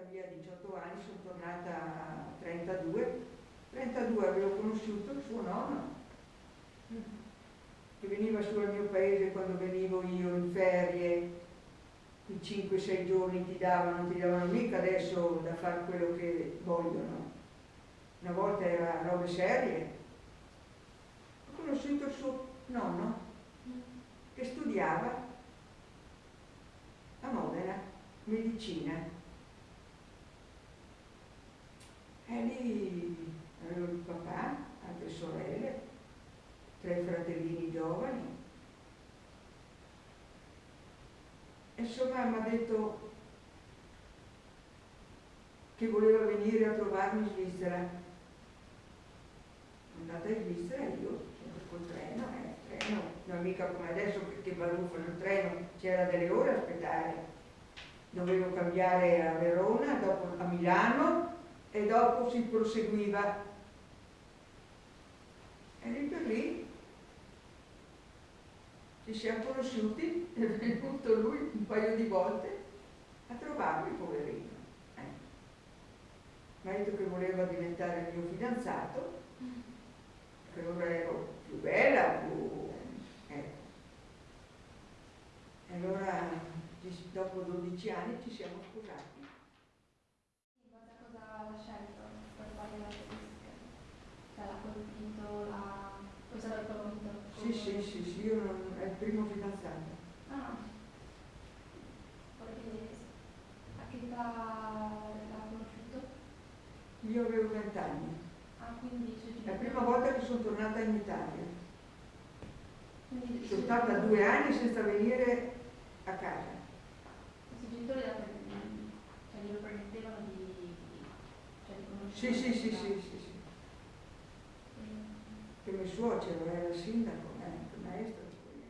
stata via 18 anni, sono tornata a 32. 32 avevo conosciuto il suo nonno, che veniva su al mio paese quando venivo io in ferie, i 5-6 giorni ti davano, ti davano mica adesso da fare quello che vogliono. Una volta era robe serie. Ho conosciuto il suo nonno che studiava a Modena, medicina. E lì avevo il papà, altre sorelle, tre fratellini giovani. E insomma mi ha detto che voleva venire a trovarmi in Svizzera. Andata in Svizzera io, col treno, eh, treno, non mica come adesso che baruffano il treno, c'era delle ore a aspettare. Dovevo cambiare a Verona, dopo a Milano e dopo si proseguiva. E lì per lì ci siamo conosciuti, è venuto lui un paio di volte a trovarmi, poverino. Eh. Detto che voleva diventare il mio fidanzato, che allora ero più bella, più... Ecco. E allora dopo 12 anni ci siamo sposati. Cosa, cosa ha scelto per fare la tedesca? Cioè l'ha colpito, l'ha... cosa l'ha convinto? Sì, sì, sì, sì, io non, è il primo fidanzato. Ah, perché a che età l'ha conosciuto? Io avevo 20 anni. Ah, quindi È la prima volta che sono tornata in Italia. Quindi Sono stata due anni senza venire a casa. I suoi genitori la cioè, glielo permettevano di... cioè di Sì, conoscere sì, sì, sì, sì, sì. Mm. Che mio suocero era il sindaco.